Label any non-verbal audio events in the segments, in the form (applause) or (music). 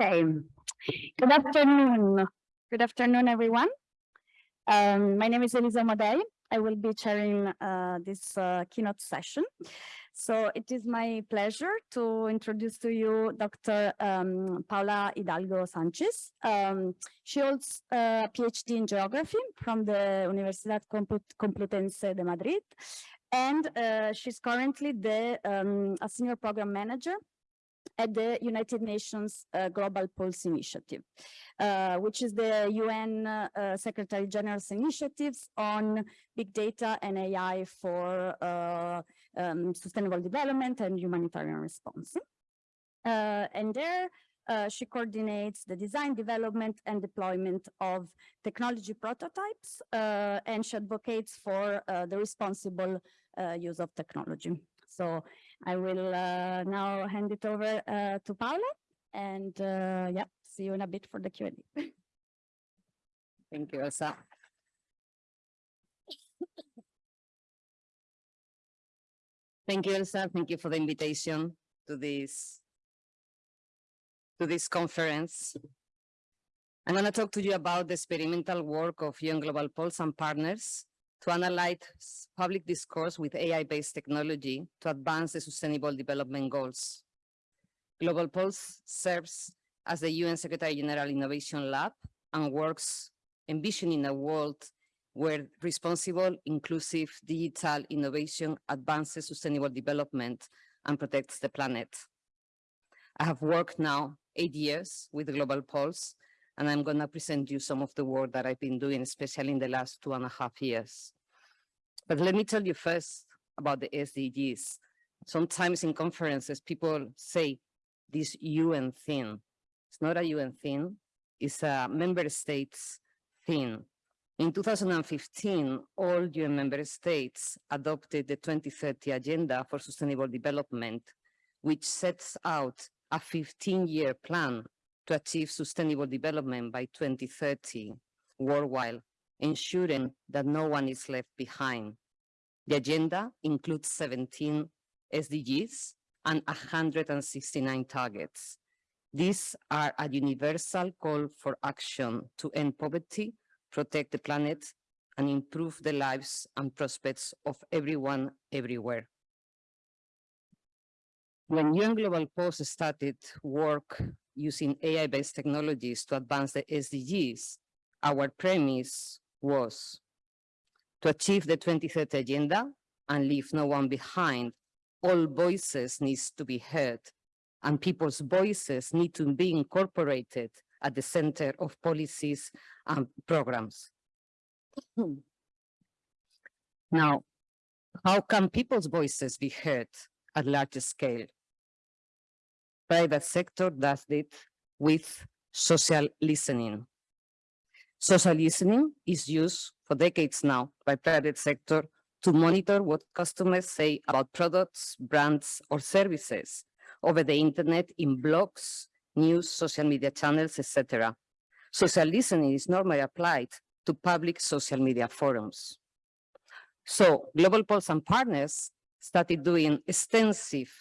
Good afternoon. Good afternoon, everyone. Um, my name is Elisa Modei. I will be chairing uh, this uh, keynote session. So it is my pleasure to introduce to you Dr. Um, Paula Hidalgo Sanchez. Um, she holds a PhD in geography from the Universidad Complutense de Madrid. And uh, she's currently the um, a senior program manager at the United Nations uh, Global Pulse Initiative, uh, which is the UN uh, Secretary General's initiatives on big data and AI for uh, um, sustainable development and humanitarian response. Uh, and there, uh, she coordinates the design, development, and deployment of technology prototypes, and she advocates for the responsible use of technology. So I will uh, now hand it over uh, to Paula and uh, yeah, see you in a bit for the Q&A. Thank you, Elsa. Thank you, Elsa. Thank you for the invitation to this to this conference. I'm going to talk to you about the experimental work of UN Global Pulse and partners to analyze public discourse with AI-based technology to advance the Sustainable Development Goals. Global Pulse serves as the UN Secretary General Innovation Lab and works envisioning a world where responsible, inclusive, digital innovation advances sustainable development and protects the planet. I have worked now eight years with Global Pulse and I'm going to present you some of the work that I've been doing, especially in the last two and a half years. But let me tell you first about the SDGs. Sometimes in conferences, people say this UN thing. It's not a UN thing, it's a member states thing. In 2015, all UN member states adopted the 2030 Agenda for Sustainable Development, which sets out a 15-year plan to achieve sustainable development by 2030 worldwide, ensuring that no one is left behind. The agenda includes 17 SDGs and 169 targets. These are a universal call for action to end poverty, protect the planet, and improve the lives and prospects of everyone everywhere. When UN Global Pulse started work using AI-based technologies to advance the SDGs, our premise was to achieve the 2030 agenda and leave no one behind. All voices needs to be heard and people's voices need to be incorporated at the center of policies and programs. (clears throat) now, how can people's voices be heard at large scale? Private sector does it with social listening. Social listening is used for decades now by private sector to monitor what customers say about products, brands, or services over the internet in blogs, news, social media channels, etc. Social listening is normally applied to public social media forums. So Global Pulse and partners started doing extensive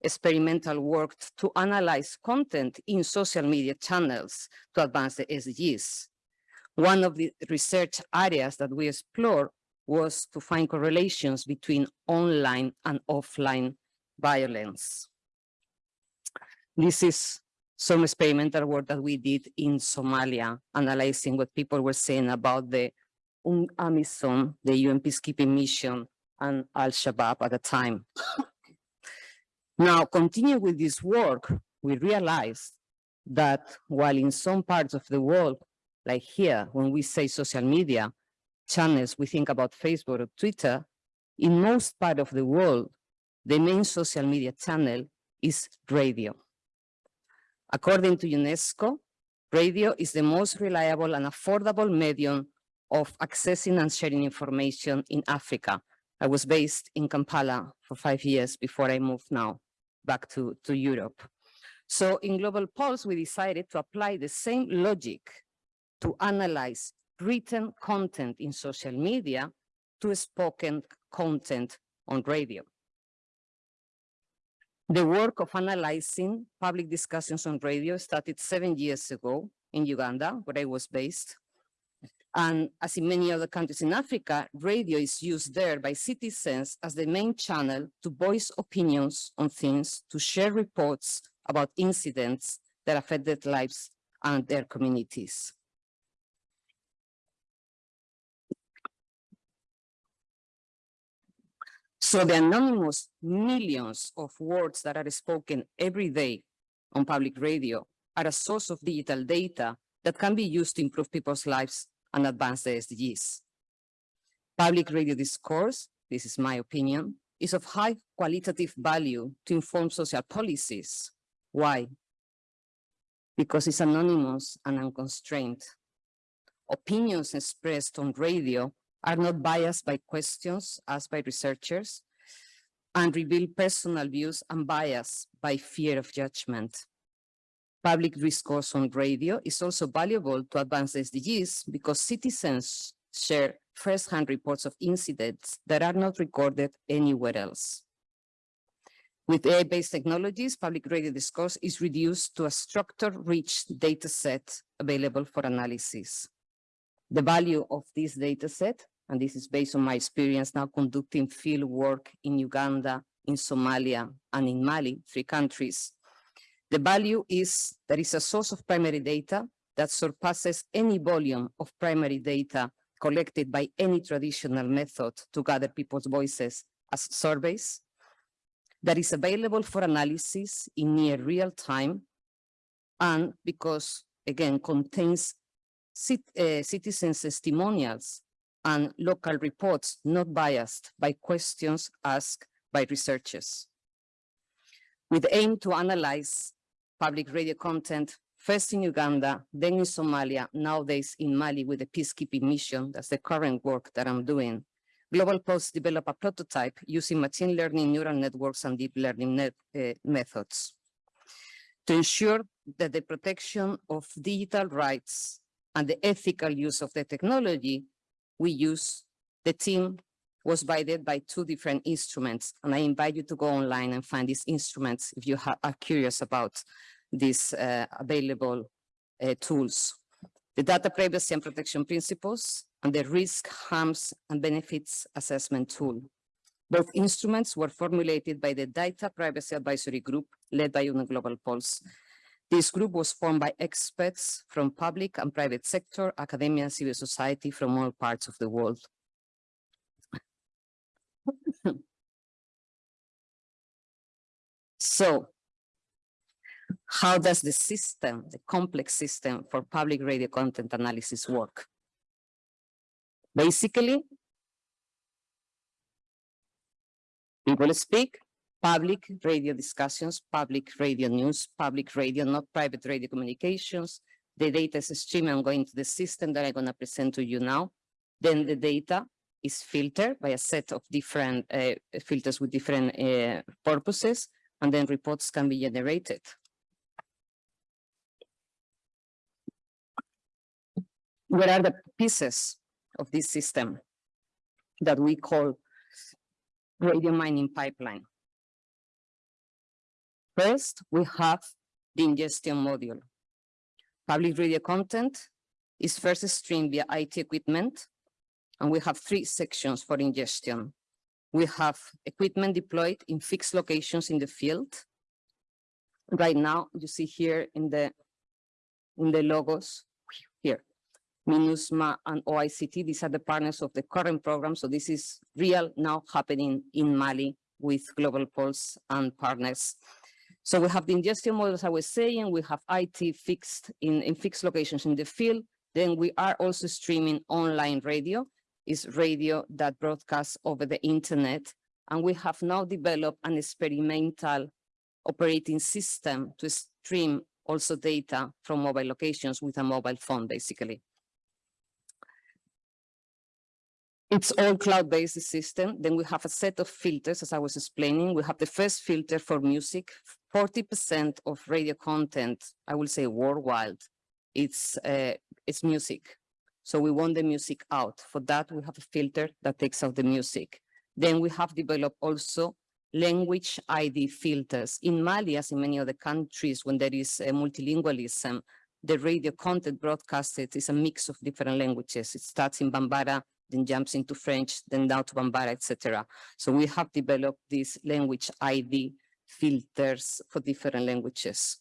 experimental work to analyze content in social media channels to advance the SDGs. One of the research areas that we explored was to find correlations between online and offline violence. This is some experimental work that we did in Somalia, analyzing what people were saying about the AMISOM, the UN peacekeeping mission, and Al-Shabaab at the time. Now, continuing with this work, we realized that while in some parts of the world, like here, when we say social media channels, we think about Facebook or Twitter, in most part of the world, the main social media channel is radio. According to UNESCO, radio is the most reliable and affordable medium of accessing and sharing information in Africa. I was based in Kampala for five years before I moved now back to, to Europe. So in Global Pulse, we decided to apply the same logic to analyze written content in social media to spoken content on radio. The work of analyzing public discussions on radio started seven years ago in Uganda, where I was based. And as in many other countries in Africa, radio is used there by citizens as the main channel to voice opinions on things, to share reports about incidents that affect their lives and their communities. So the anonymous millions of words that are spoken every day on public radio are a source of digital data that can be used to improve people's lives and advance the SDGs. Public radio discourse, this is my opinion, is of high qualitative value to inform social policies. Why? Because it's anonymous and unconstrained. Opinions expressed on radio are not biased by questions asked by researchers and reveal personal views and bias by fear of judgment. Public discourse on radio is also valuable to advance SDGs because citizens share first-hand reports of incidents that are not recorded anywhere else. With AI-based technologies, public radio discourse is reduced to a structure-rich data set available for analysis. The value of this data set, and this is based on my experience now conducting field work in Uganda, in Somalia, and in Mali, three countries. The value is there is a source of primary data that surpasses any volume of primary data collected by any traditional method to gather people's voices as surveys that is available for analysis in near real time and because again contains cit uh, citizens testimonials and local reports not biased by questions asked by researchers. With aim to analyze public radio content first in Uganda, then in Somalia, nowadays in Mali with the peacekeeping mission, that's the current work that I'm doing. Global Pulse developed a prototype using machine learning neural networks and deep learning net, uh, methods to ensure that the protection of digital rights and the ethical use of the technology we use, the team was guided by two different instruments. And I invite you to go online and find these instruments if you are curious about these uh, available uh, tools. The data privacy and protection principles and the risk, harms, and benefits assessment tool. Both instruments were formulated by the Data Privacy Advisory Group led by UNO Global Pulse. This group was formed by experts from public and private sector, academia, and civil society from all parts of the world. So, how does the system, the complex system for public radio content analysis work? Basically, people speak, public radio discussions, public radio news, public radio, not private radio communications. The data is streamed and going to the system that I'm going to present to you now. Then the data is filtered by a set of different uh, filters with different uh, purposes, and then reports can be generated. What are the pieces of this system that we call radio mining pipeline? First, we have the ingestion module. Public radio content is first streamed via IT equipment, and we have three sections for ingestion. We have equipment deployed in fixed locations in the field. Right now, you see here in the in the logos here, MINUSMA and OICT, these are the partners of the current program. So this is real now happening in Mali with Global Pulse and partners. So we have the ingestion models I was saying, we have IT fixed in, in fixed locations in the field. Then we are also streaming online radio, is radio that broadcasts over the internet. And we have now developed an experimental operating system to stream also data from mobile locations with a mobile phone, basically. It's all cloud-based system. Then we have a set of filters, as I was explaining. We have the first filter for music. 40% of radio content, I will say worldwide, it's, uh, it's music. So we want the music out. For that, we have a filter that takes out the music. Then we have developed also language ID filters. In Mali, as in many other countries, when there is a multilingualism, the radio content broadcasted is a mix of different languages. It starts in Bambara, then jumps into French, then down to Bambara, etc. So we have developed these language ID filters for different languages.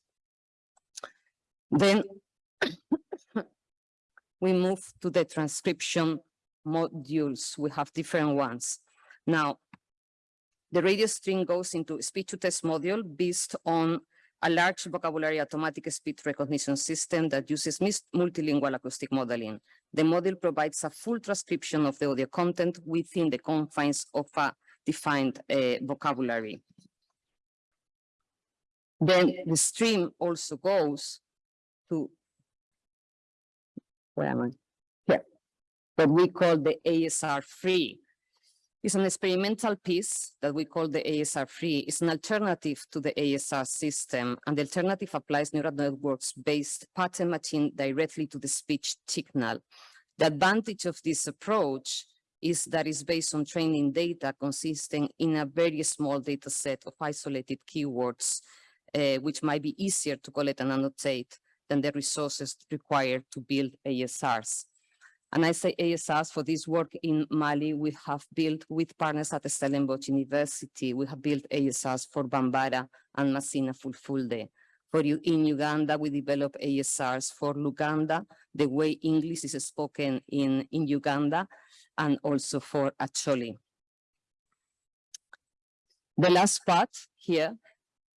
Then we move to the transcription modules. We have different ones. Now, the radio stream goes into speech to text module based on a large vocabulary automatic speech recognition system that uses multilingual acoustic modeling. The model provides a full transcription of the audio content within the confines of a defined uh, vocabulary. Then the stream also goes to where am I? Here. What we call the ASR free. It's an experimental piece that we call the ASR free. It's an alternative to the ASR system, and the alternative applies neural networks based pattern matching directly to the speech signal. The advantage of this approach is that it's based on training data consisting in a very small data set of isolated keywords, uh, which might be easier to collect and annotate than the resources required to build ASRs. And I say ASRs for this work in Mali, we have built with partners at the Stellenbosch University, we have built ASRs for Bambara and Masina Fulfulde. For you in Uganda, we develop ASRs for Luganda, the way English is spoken in, in Uganda, and also for Acholi. The last part here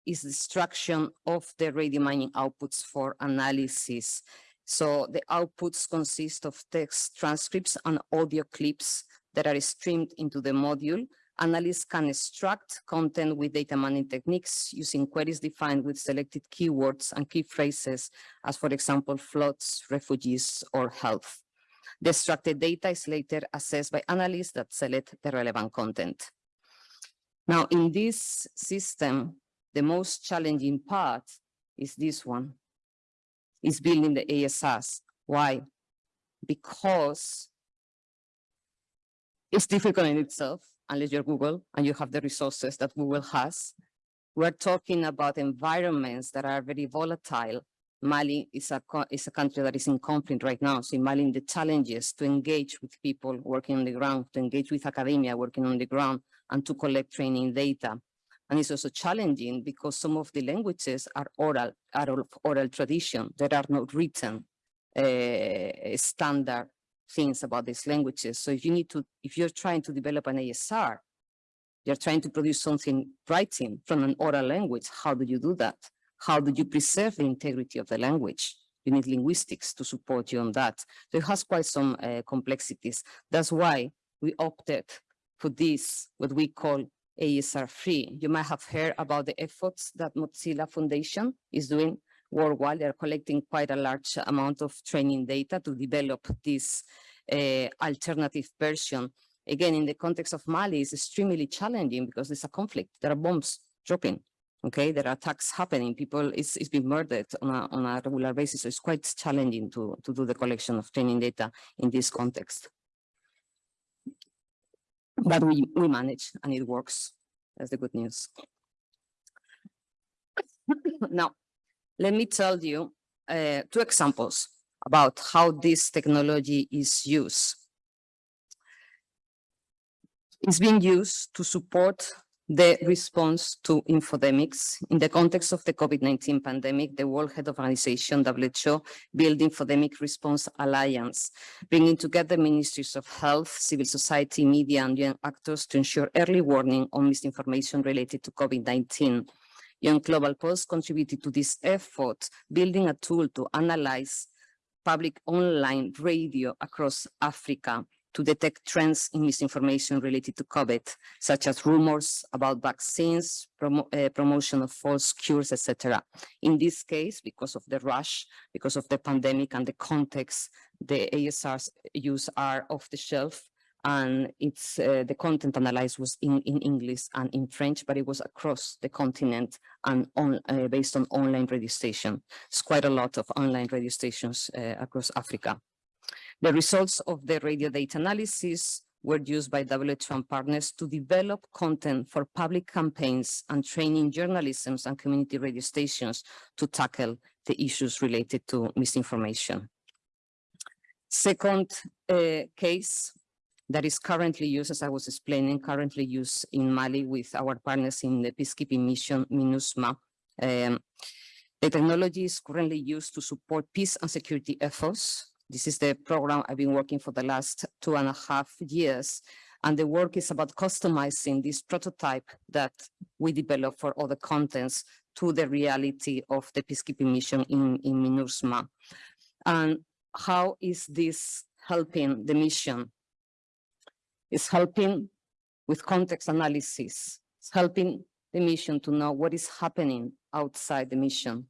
is the extraction of the radio mining outputs for analysis. So the outputs consist of text transcripts and audio clips that are streamed into the module. Analysts can extract content with data mining techniques using queries defined with selected keywords and key phrases, as for example, floods, refugees, or health. The extracted data is later assessed by analysts that select the relevant content. Now, in this system, the most challenging part is this one, is building the ASRs. Why? Because it's difficult in itself, unless you're Google and you have the resources that Google has. We're talking about environments that are very volatile. Mali is a, is a country that is in conflict right now. So in Mali, the challenges to engage with people working on the ground, to engage with academia working on the ground, and to collect training data. And it's also challenging because some of the languages are oral, are of oral tradition. There are no written uh, standard things about these languages. So if you need to, if you're trying to develop an ASR, you're trying to produce something writing from an oral language. How do you do that? How do you preserve the integrity of the language? You need linguistics to support you on that. So it has quite some uh, complexities. That's why we opted for this, what we call ASR free. You might have heard about the efforts that Mozilla Foundation is doing worldwide. They're collecting quite a large amount of training data to develop this uh, alternative version. Again, in the context of Mali, it's extremely challenging because there's a conflict. There are bombs dropping. Okay, there are attacks happening. People, it's, it's been murdered on a, on a regular basis. So it's quite challenging to, to do the collection of training data in this context but we, we manage and it works. That's the good news. (laughs) now, let me tell you uh, two examples about how this technology is used. It's being used to support the response to infodemics. In the context of the COVID-19 pandemic, the World Health Organization, WHO, built Infodemic Response Alliance, bringing together ministries of health, civil society, media, and young actors to ensure early warning on misinformation related to COVID-19. UN Global Pulse contributed to this effort, building a tool to analyze public online radio across Africa to detect trends in misinformation related to COVID, such as rumors about vaccines, promo uh, promotion of false cures, etc. In this case, because of the rush, because of the pandemic and the context, the ASRs used are off the shelf and it's uh, the content analyzed was in, in English and in French, but it was across the continent and on, uh, based on online radio station. It's quite a lot of online radio stations uh, across Africa. The results of the radio data analysis were used by WHO and partners to develop content for public campaigns and training journalism and community radio stations to tackle the issues related to misinformation. Second uh, case that is currently used, as I was explaining, currently used in Mali with our partners in the peacekeeping mission MINUSMA. Um, the technology is currently used to support peace and security efforts. This is the program I've been working for the last two and a half years. And the work is about customizing this prototype that we develop for other contents to the reality of the peacekeeping mission in, in MINUSMA. And how is this helping the mission? It's helping with context analysis. It's helping the mission to know what is happening outside the mission.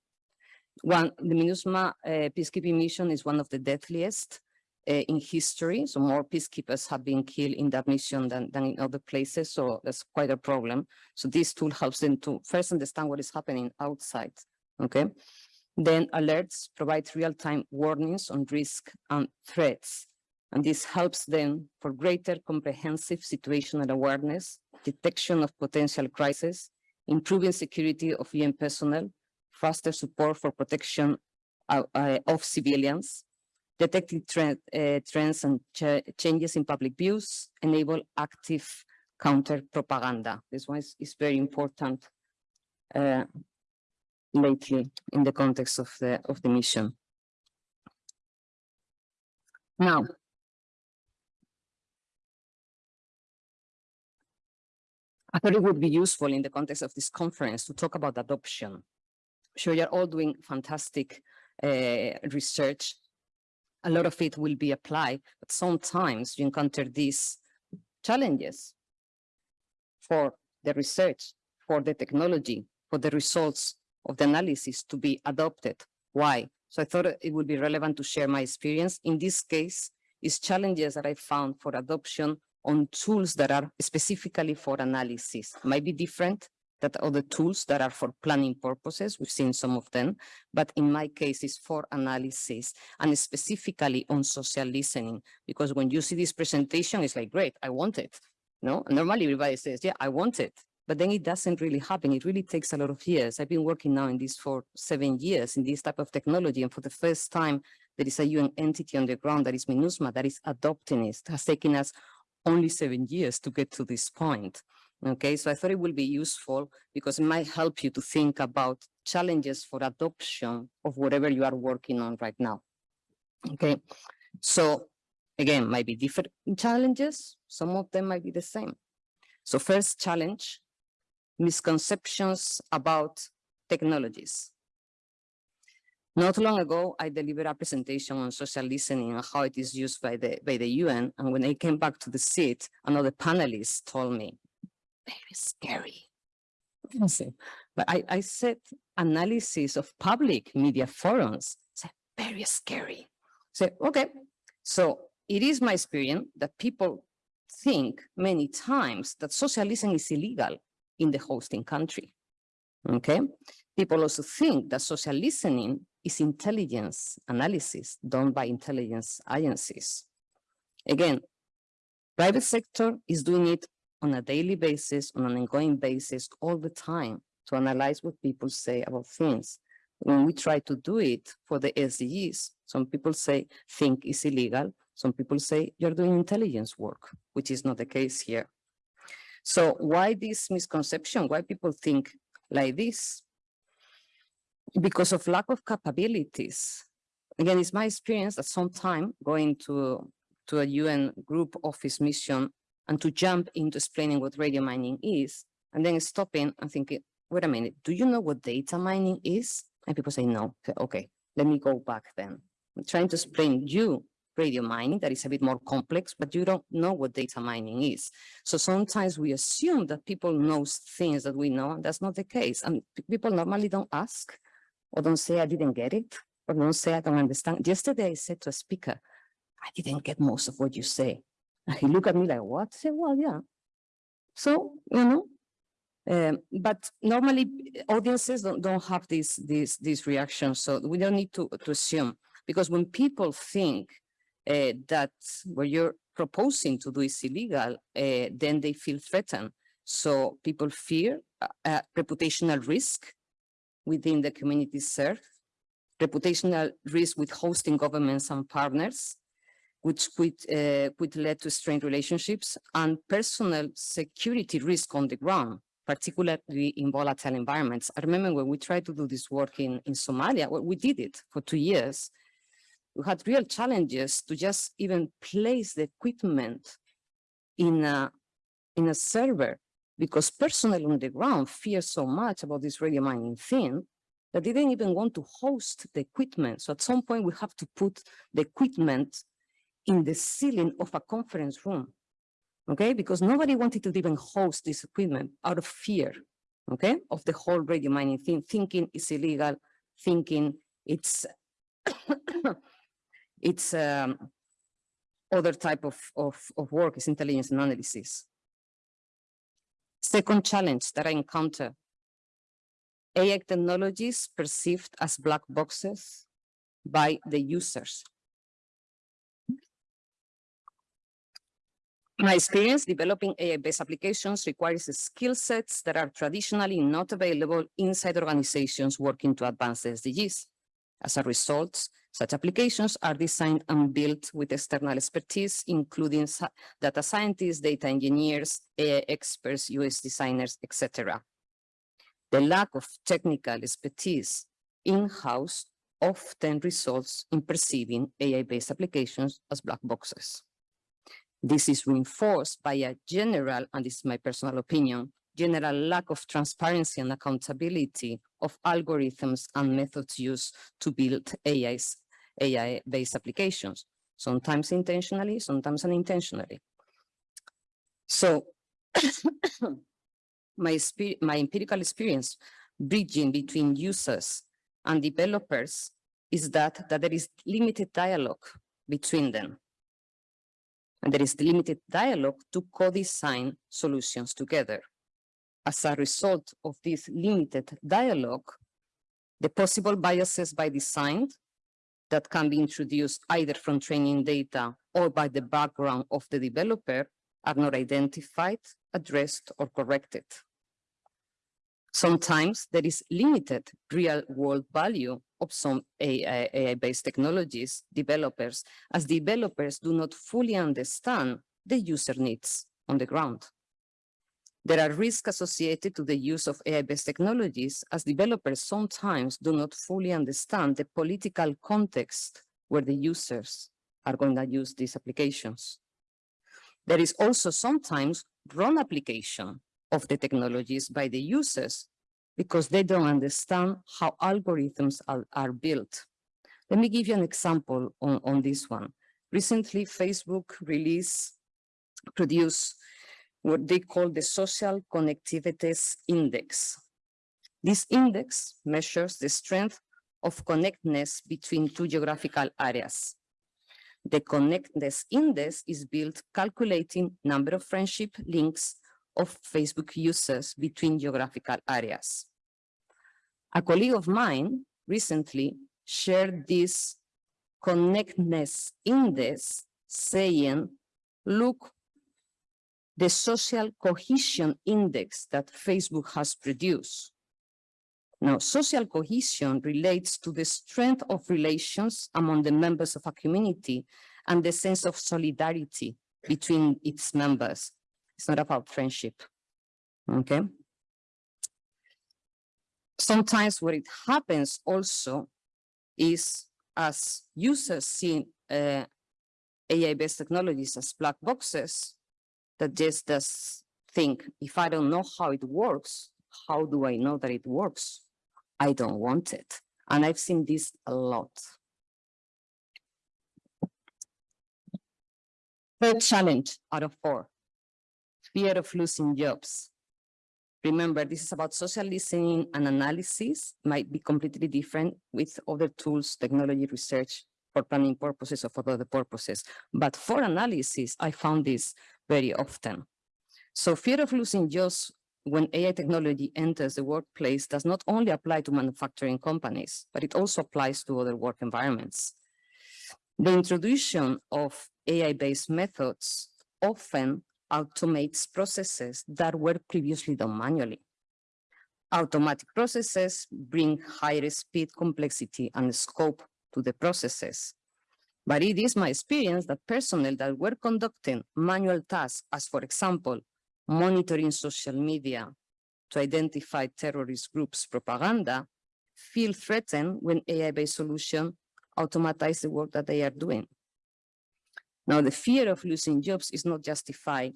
One, the MINUSMA uh, peacekeeping mission is one of the deadliest uh, in history. So more peacekeepers have been killed in that mission than, than in other places. So that's quite a problem. So this tool helps them to first understand what is happening outside. Okay. Then alerts provide real-time warnings on risk and threats. And this helps them for greater comprehensive situational awareness, detection of potential crisis, improving security of UN personnel, faster support for protection uh, uh, of civilians, detecting trend, uh, trends and ch changes in public views, enable active counter propaganda. This one is, is very important uh, lately in the context of the of the mission. Now, I thought it would be useful in the context of this conference to talk about adoption. Sure, you're all doing fantastic uh, research. A lot of it will be applied, but sometimes you encounter these challenges for the research, for the technology, for the results of the analysis to be adopted. Why? So I thought it would be relevant to share my experience. In this case, is challenges that I found for adoption on tools that are specifically for analysis. Might be different than other tools that are for planning purposes. We've seen some of them, but in my case, it's for analysis and specifically on social listening. Because when you see this presentation, it's like, great, I want it. No, normally everybody says, yeah, I want it. But then it doesn't really happen. It really takes a lot of years. I've been working now in this for seven years in this type of technology. And for the first time, there is a UN entity on the ground that is MINUSMA that is adopting it. It has taken us only seven years to get to this point. Okay, so I thought it will be useful because it might help you to think about challenges for adoption of whatever you are working on right now. Okay, so again, might be different challenges. Some of them might be the same. So first challenge, misconceptions about technologies. Not long ago, I delivered a presentation on social listening and how it is used by the, by the UN. And when I came back to the seat, another panelist told me, very scary. But I, I said analysis of public media forums, said very scary. So, okay, so it is my experience that people think many times that social listening is illegal in the hosting country. Okay, people also think that social listening is intelligence analysis done by intelligence agencies. Again, private sector is doing it on a daily basis, on an ongoing basis, all the time to analyze what people say about things. When we try to do it for the SDGs, some people say think is illegal. Some people say you're doing intelligence work, which is not the case here. So why this misconception? Why people think like this? because of lack of capabilities. Again, it's my experience that sometime going to, to a UN group office mission and to jump into explaining what radio mining is, and then stopping and thinking, wait a minute, do you know what data mining is? And people say, no. Okay, let me go back then. I'm trying to explain you radio mining that is a bit more complex, but you don't know what data mining is. So sometimes we assume that people know things that we know, and that's not the case. And people normally don't ask or don't say I didn't get it, or don't say I don't understand. Yesterday I said to a speaker, I didn't get most of what you say. And he looked at me like, what? I said, well, yeah. So, you know, um, but normally audiences don't, don't have these, these, these reactions. So we don't need to, to assume because when people think uh, that what you're proposing to do is illegal, uh, then they feel threatened. So people fear uh, reputational risk within the community served, reputational risk with hosting governments and partners, which could, uh, could lead to strained relationships and personal security risk on the ground, particularly in volatile environments. I remember when we tried to do this work in, in Somalia, well, we did it for two years. We had real challenges to just even place the equipment in a, in a server because personnel on the ground fear so much about this radio mining thing that they didn't even want to host the equipment. So at some point we have to put the equipment in the ceiling of a conference room, okay? Because nobody wanted to even host this equipment out of fear, okay? Of the whole radio mining thing, thinking it's illegal, thinking it's, (coughs) it's um, other type of, of, of work, is intelligence and analysis. Second challenge that I encounter, AI technologies perceived as black boxes by the users. My experience developing AI-based applications requires skill sets that are traditionally not available inside organizations working to advance SDGs. As a result, such applications are designed and built with external expertise, including data scientists, data engineers, AI experts, UX designers, etc. The lack of technical expertise in-house often results in perceiving AI-based applications as black boxes. This is reinforced by a general, and this is my personal opinion, general lack of transparency and accountability of algorithms and methods used to build AI-based applications, sometimes intentionally, sometimes unintentionally. So (coughs) my, my empirical experience bridging between users and developers is that, that there is limited dialogue between them. And there is limited dialogue to co-design solutions together. As a result of this limited dialogue, the possible biases by design that can be introduced either from training data or by the background of the developer are not identified, addressed, or corrected. Sometimes there is limited real world value of some AI-based technologies developers as developers do not fully understand the user needs on the ground. There are risks associated to the use of AI-based technologies as developers sometimes do not fully understand the political context where the users are going to use these applications. There is also sometimes wrong application of the technologies by the users because they don't understand how algorithms are, are built. Let me give you an example on, on this one. Recently, Facebook released, produced what they call the Social Connectedness Index. This index measures the strength of connectedness between two geographical areas. The connectedness index is built calculating number of friendship links of Facebook users between geographical areas. A colleague of mine recently shared this connectedness index saying, look, the social cohesion index that Facebook has produced. Now, social cohesion relates to the strength of relations among the members of a community and the sense of solidarity between its members. It's not about friendship, okay? Sometimes what it happens also is as users see uh, AI-based technologies as black boxes, that just does think, if I don't know how it works, how do I know that it works? I don't want it. And I've seen this a lot. Third challenge out of four, fear of losing jobs. Remember, this is about social listening and analysis might be completely different with other tools, technology research for planning purposes or for other purposes. But for analysis, I found this very often. So fear of losing jobs when AI technology enters the workplace does not only apply to manufacturing companies, but it also applies to other work environments. The introduction of AI-based methods often automates processes that were previously done manually. Automatic processes bring higher speed, complexity, and scope to the processes. But it is my experience that personnel that were conducting manual tasks, as for example, monitoring social media to identify terrorist groups' propaganda, feel threatened when AI-based solution automatize the work that they are doing. Now, the fear of losing jobs is not justified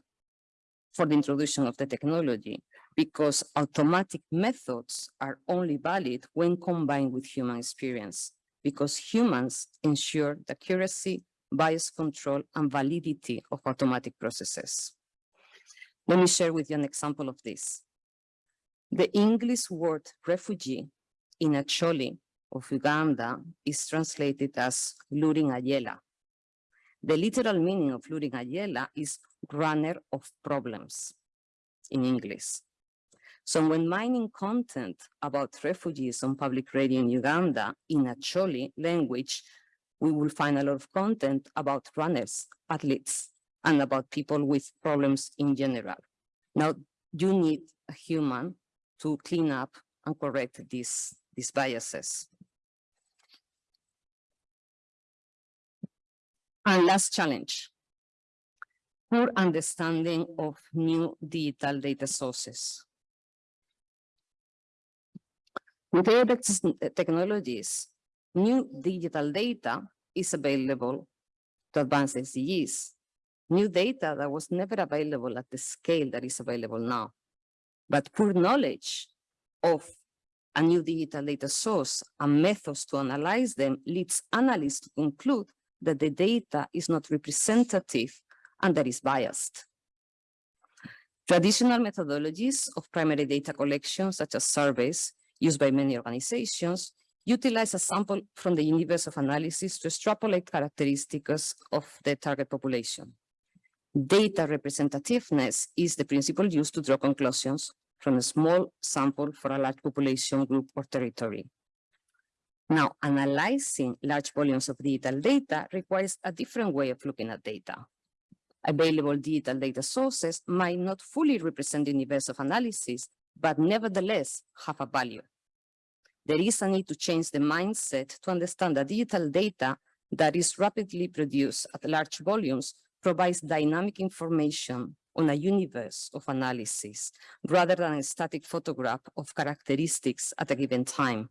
for the introduction of the technology because automatic methods are only valid when combined with human experience because humans ensure the accuracy, bias control, and validity of automatic processes. Let me share with you an example of this. The English word refugee in Acholi of Uganda is translated as luring ayela. The literal meaning of luring ayela is runner of problems in English. So when mining content about refugees on public radio in Uganda in Acholi language, we will find a lot of content about runners, athletes, and about people with problems in general. Now, you need a human to clean up and correct these, these biases. And last challenge, poor understanding of new digital data sources. With AI technologies, new digital data is available to advance SDGs. New data that was never available at the scale that is available now. But poor knowledge of a new digital data source and methods to analyze them leads analysts to conclude that the data is not representative and that is biased. Traditional methodologies of primary data collection, such as surveys used by many organizations, utilize a sample from the universe of analysis to extrapolate characteristics of the target population. Data representativeness is the principle used to draw conclusions from a small sample for a large population group or territory. Now, analyzing large volumes of digital data requires a different way of looking at data. Available digital data sources might not fully represent the universe of analysis, but nevertheless have a value. There is a need to change the mindset to understand that digital data that is rapidly produced at large volumes provides dynamic information on a universe of analysis rather than a static photograph of characteristics at a given time.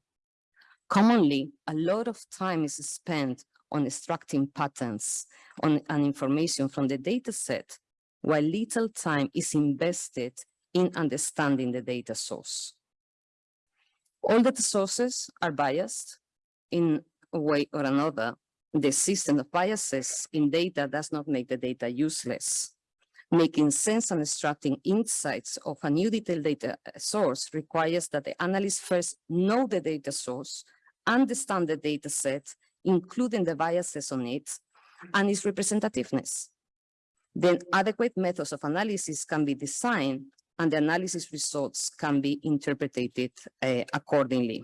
Commonly, a lot of time is spent on extracting patterns on and information from the data set, while little time is invested in understanding the data source. All data sources are biased in a way or another. The system of biases in data does not make the data useless. Making sense and extracting insights of a new detailed data source requires that the analyst first know the data source understand the data set, including the biases on it, and its representativeness. Then adequate methods of analysis can be designed and the analysis results can be interpreted uh, accordingly.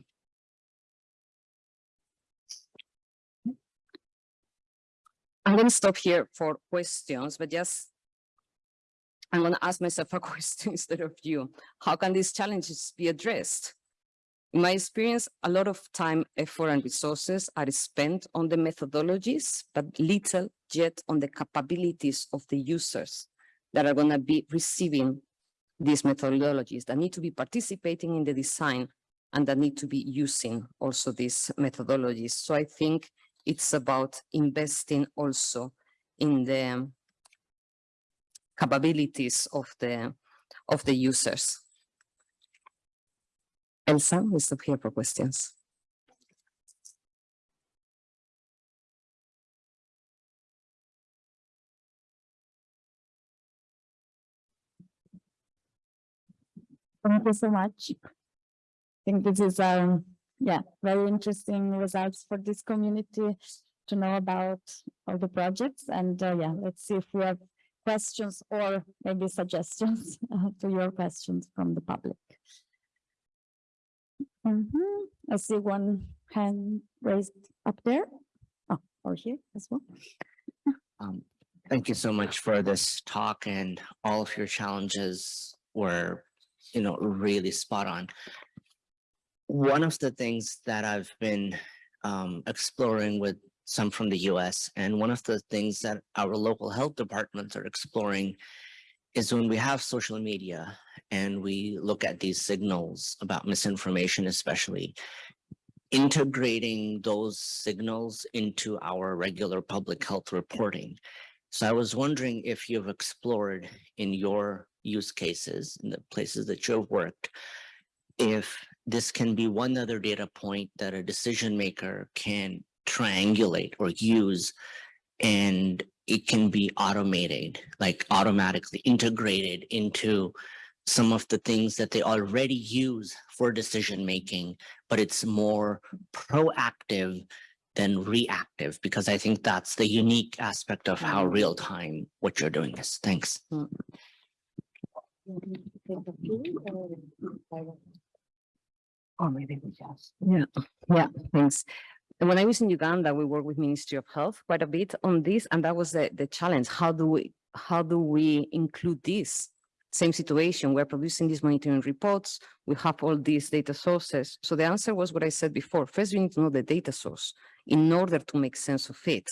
I'm going to stop here for questions, but just I'm going to ask myself a (laughs) question instead of you. How can these challenges be addressed? In my experience, a lot of time, effort, and resources are spent on the methodologies, but little yet on the capabilities of the users that are going to be receiving these methodologies, that need to be participating in the design and that need to be using also these methodologies. So I think it's about investing also in the capabilities of the of the users. Elsa, we stop here for questions. Thank you so much. I think this is, um, yeah, very interesting results for this community to know about all the projects. And uh, yeah, let's see if we have questions or maybe suggestions (laughs) to your questions from the public. Mhm. I see one hand raised up there. Oh, or here as well. (laughs) Um, Thank you so much for this talk and all of your challenges were, you know, really spot on. One of the things that I've been um, exploring with some from the US and one of the things that our local health departments are exploring is when we have social media and we look at these signals about misinformation, especially integrating those signals into our regular public health reporting. So I was wondering if you've explored in your use cases, in the places that you've worked, if this can be one other data point that a decision maker can triangulate or use and it can be automated, like automatically integrated into some of the things that they already use for decision making, but it's more proactive than reactive, because I think that's the unique aspect of how mm. real time what you're doing is. Thanks. Or maybe we just. Yeah, yeah, thanks. And when I was in Uganda, we worked with Ministry of Health quite a bit on this, and that was the, the challenge. How do we, how do we include this? Same situation, we're producing these monitoring reports, we have all these data sources. So the answer was what I said before. First, we need to know the data source in order to make sense of it.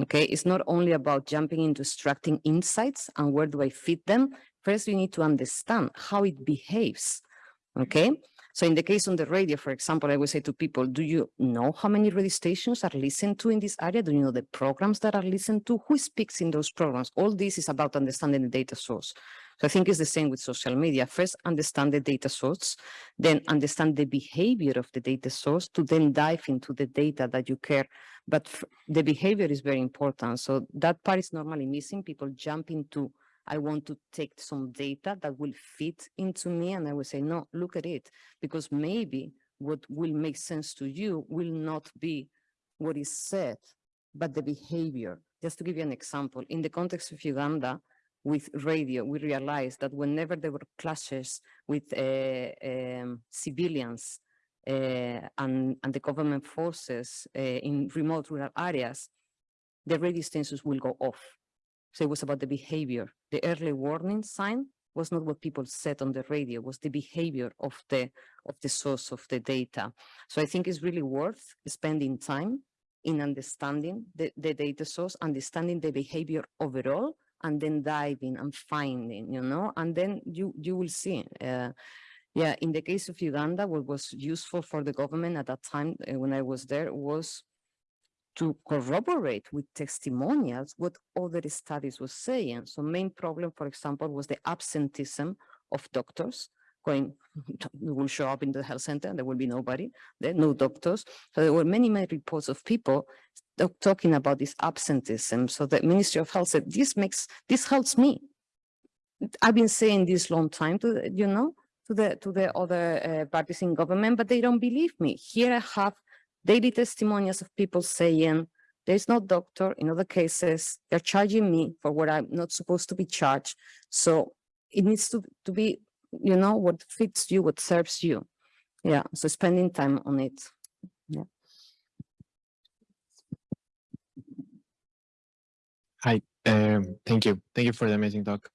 Okay, it's not only about jumping into extracting insights and where do I fit them. First, we need to understand how it behaves. Okay, so in the case on the radio, for example, I would say to people, do you know how many radio stations are listened to in this area? Do you know the programs that are listened to? Who speaks in those programs? All this is about understanding the data source. So I think it's the same with social media. First, understand the data source, then understand the behavior of the data source to then dive into the data that you care. But the behavior is very important. So that part is normally missing. People jump into I want to take some data that will fit into me. And I will say, no, look at it, because maybe what will make sense to you will not be what is said, but the behavior. Just to give you an example, in the context of Uganda, with radio, we realized that whenever there were clashes with uh, um, civilians uh, and, and the government forces uh, in remote rural areas, the radio stations will go off. So it was about the behavior. The early warning sign was not what people said on the radio, was the behavior of the of the source of the data. So I think it's really worth spending time in understanding the, the data source, understanding the behavior overall, and then diving and finding, you know, and then you you will see. Uh, yeah, in the case of Uganda, what was useful for the government at that time uh, when I was there was to corroborate with testimonials what other studies were saying. So main problem, for example, was the absenteeism of doctors going, (laughs) will show up in the health center, and there will be nobody, there no doctors. So there were many, many reports of people talking about this absenteeism. So the Ministry of Health said, this makes, this helps me. I've been saying this long time to, you know, to the, to the other uh, parties in government, but they don't believe me. Here I have daily testimonials of people saying, there's no doctor, in other cases, they're charging me for what I'm not supposed to be charged. So it needs to, to be, you know, what fits you, what serves you. Yeah, so spending time on it. Hi, um, thank you. Thank you for the amazing talk.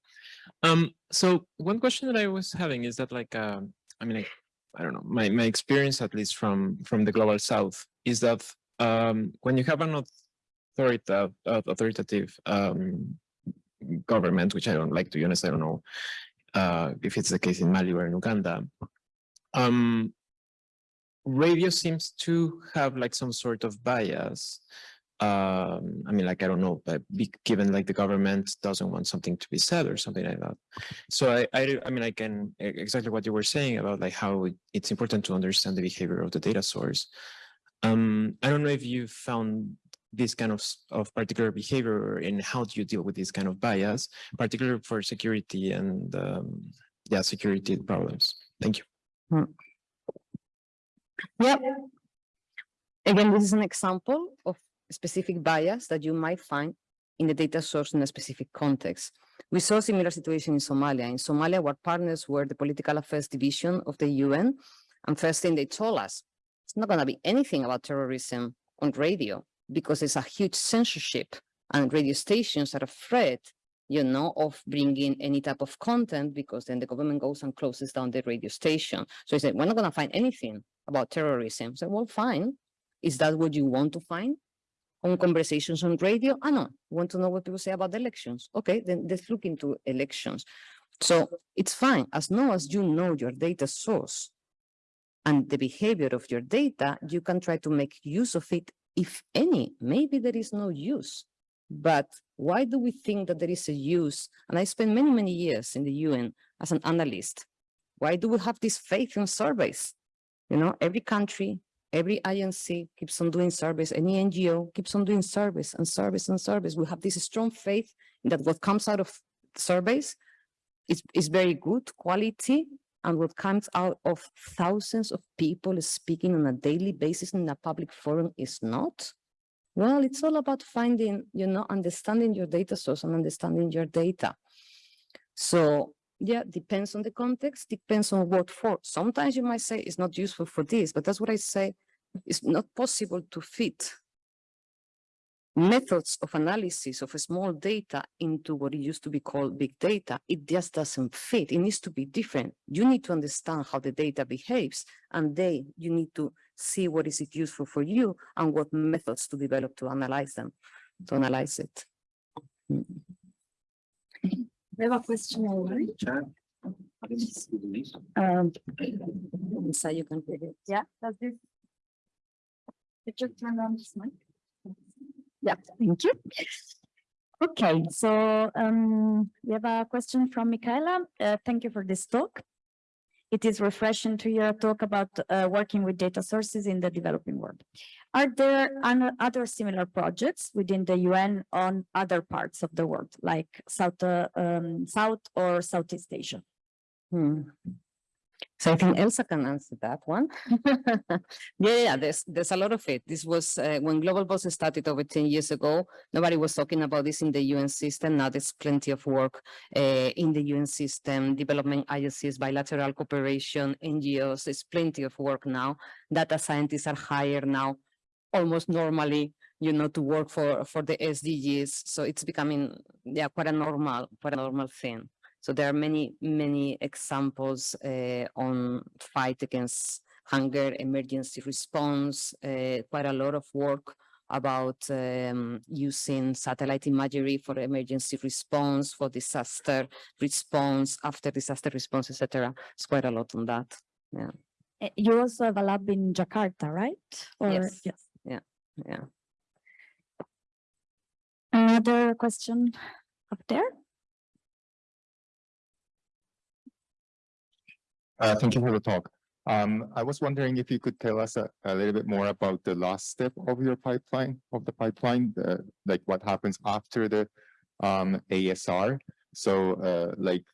Um, so one question that I was having is that like, um, I mean, like, I don't know, my, my experience, at least from, from the global south, is that um, when you have an authoritative, authoritative um, government, which I don't like, to be honest, I don't know uh, if it's the case in Mali or in Uganda, um, radio seems to have like some sort of bias um i mean like i don't know but be, given like the government doesn't want something to be said or something like that. So i i, I mean i can exactly what you were saying about like how it, it's important to understand the behavior of the data source. Um i don't know if you found this kind of of particular behavior and how do you deal with this kind of bias particularly for security and um yeah security problems. Thank you. Yep. Again, this is an example of specific bias that you might find in the data source in a specific context. We saw a similar situation in Somalia. In Somalia, our partners were the Political Affairs Division of the UN. And first thing they told us, it's not going to be anything about terrorism on radio because there's a huge censorship And radio stations are afraid, you know, of bringing any type of content because then the government goes and closes down the radio station. So he said, we're not going to find anything about terrorism. Said, well, fine. Is that what you want to find? On conversations on radio? Ah, I know. Want to know what people say about elections? Okay, then let's look into elections. So it's fine as long as you know your data source and the behavior of your data, you can try to make use of it, if any. Maybe there is no use. But why do we think that there is a use? And I spent many, many years in the UN as an analyst. Why do we have this faith in surveys? You know, every country, every agency keeps on doing surveys, any NGO keeps on doing surveys and surveys and surveys. We have this strong faith that what comes out of surveys is, is very good quality and what comes out of thousands of people speaking on a daily basis in a public forum is not. Well, it's all about finding, you know, understanding your data source and understanding your data. So yeah, depends on the context, depends on what for. Sometimes you might say it's not useful for this, but that's what I say. It's not possible to fit methods of analysis of a small data into what it used to be called big data. It just doesn't fit. It needs to be different. You need to understand how the data behaves, and then you need to see what is it useful for you and what methods to develop to analyze them, to analyze it. We have a question online. Um, So you can take it. yeah, does this? Did you turn on this mic? Yeah, thank you. Okay, so um, we have a question from Michaela. Uh, thank you for this talk. It is refreshing to hear a talk about uh, working with data sources in the developing world. Are there other similar projects within the UN on other parts of the world, like South, uh, um, South or Southeast Asia? Hmm. So I think Elsa can answer that one. (laughs) Yeah, yeah, there's, there's a lot of it. This was uh, when Global Pulse started over ten years ago. Nobody was talking about this in the UN system. Now there's plenty of work uh, in the UN system, development agencies, bilateral cooperation, NGOs. There's plenty of work now. Data scientists are hired now almost normally, you know, to work for, for the SDGs. So it's becoming, yeah, quite a normal, quite a normal thing. So there are many, many examples uh, on fight against hunger, emergency response, uh, quite a lot of work about um, using satellite imagery for emergency response, for disaster response, after disaster response, etc. It's quite a lot on that. Uh, You also have a lab in Jakarta, right? Or- Yes. Yes. Yeah. Another question up there? Uh, thank you for the talk. Um, I was wondering if you could tell us a, a little bit more about the last step of your pipeline, of the pipeline, the, like what happens after the um, ASR. So, uh, like,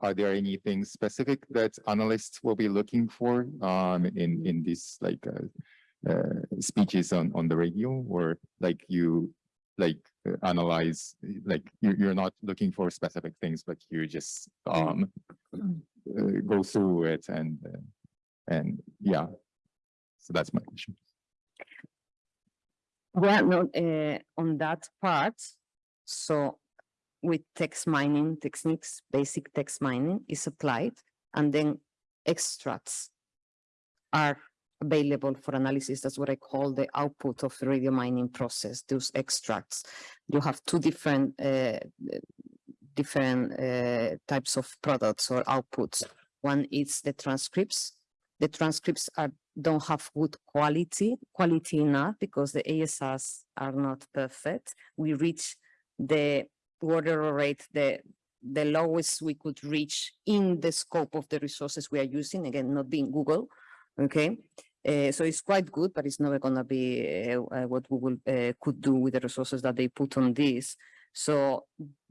are there anything specific that analysts will be looking for um, in in these like uh, uh, speeches on on the radio, or like you like uh, analyze like you you're not looking for specific things, but you just um uh, go through it and uh, and yeah. So that's my question. well no, uh, on that part, so with text mining techniques, basic text mining is applied and then extracts are available for analysis. That's what I call the output of the radio mining process, those extracts. You have two different uh, different uh, types of products or outputs. One is the transcripts. The transcripts are don't have good quality, quality enough because the ASRs are not perfect. We reach the word error rate, the the lowest we could reach in the scope of the resources we are using, again, not being Google, okay? Uh, so it's quite good, but it's never gonna be uh, uh, what Google uh, could do with the resources that they put on this. So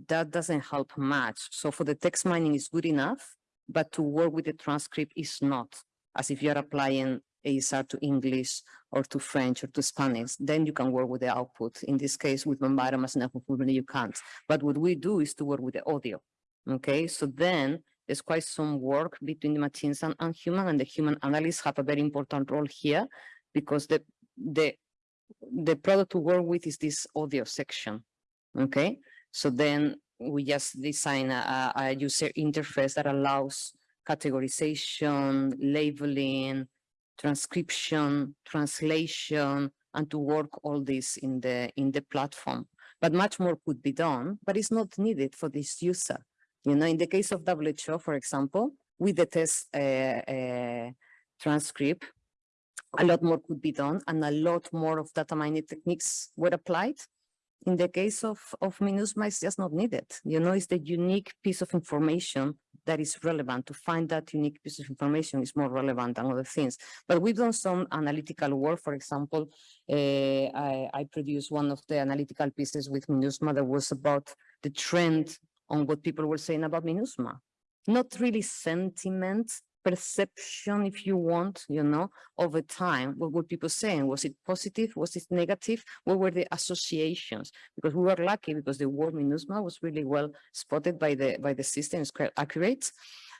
that doesn't help much. So for the text mining is good enough, but to work with the transcript is not, as if you're applying ASR to English or to French or to Spanish, then you can work with the output. In this case, with Bambara Machine you can't. But what we do is to work with the audio. Okay, so then there's quite some work between the machines and, and human, and the human analysts have a very important role here because the the the product to work with is this audio section. Okay, so then we just design a, a- user interface that allows categorization, labeling, transcription, translation, and to work all this in the, in the platform. But much more could be done, but it's not needed for this user. You know, in the case of WHO, for example, with the test uh, uh, transcript, a lot more could be done and a lot more of data mining techniques were applied. In the case of, of MINUSMA, it's just not needed. You know, it's the unique piece of information that is relevant. To find that unique piece of information is more relevant than other things. But we've done some analytical work. For example, uh, I, I produced one of the analytical pieces with MINUSMA that was about the trend on what people were saying about MINUSMA. Not really sentiment, perception, if you want, you know, over time, what were people saying? Was it positive? Was it negative? What were the associations? Because we were lucky because the word MINUSMA was really well spotted by the by the system, it's quite accurate.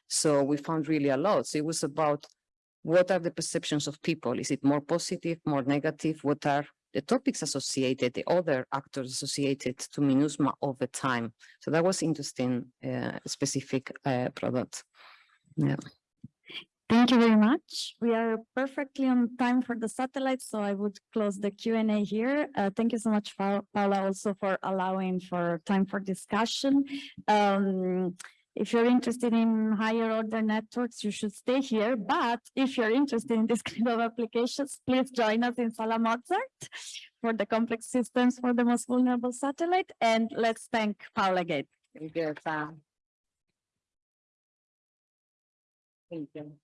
So we found really a lot. So it was about what are the perceptions of people? Is it more positive, more negative? What are the topics associated, the other actors associated to MINUSMA over time? So that was interesting, uh, specific uh, product. Yeah. Thank you very much. We are perfectly on time for the satellite, so I would close the Q and A here. Uh, thank you so much, Pau- Paula, also for allowing for time for discussion. Um, if you're interested in higher order networks, you should stay here. But if you're interested in this (laughs) kind of applications, please join us in Sala Mozart for the complex systems for the most vulnerable satellite. And let's thank Paula again. Thank you, Sam. Thank you.